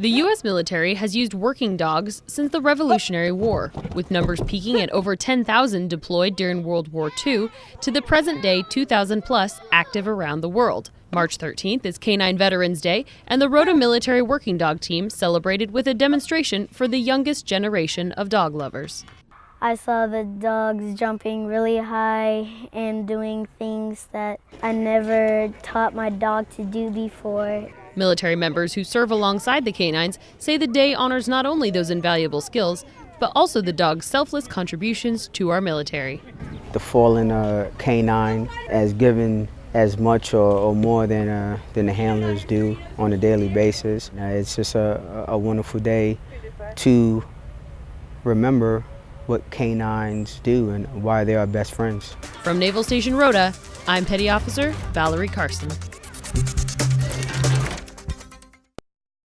The U.S. military has used working dogs since the Revolutionary War, with numbers peaking at over 10,000 deployed during World War II to the present day 2,000 plus active around the world. March 13th is Canine Veterans Day, and the Rota Military Working Dog Team celebrated with a demonstration for the youngest generation of dog lovers. I saw the dogs jumping really high and doing things that I never taught my dog to do before. Military members who serve alongside the canines say the day honors not only those invaluable skills, but also the dog's selfless contributions to our military. The fallen uh, canine has given as much or, or more than, uh, than the handlers do on a daily basis. Uh, it's just a, a wonderful day to remember what canines do and why they are best friends. From Naval Station Rota, I'm Petty Officer Valerie Carson.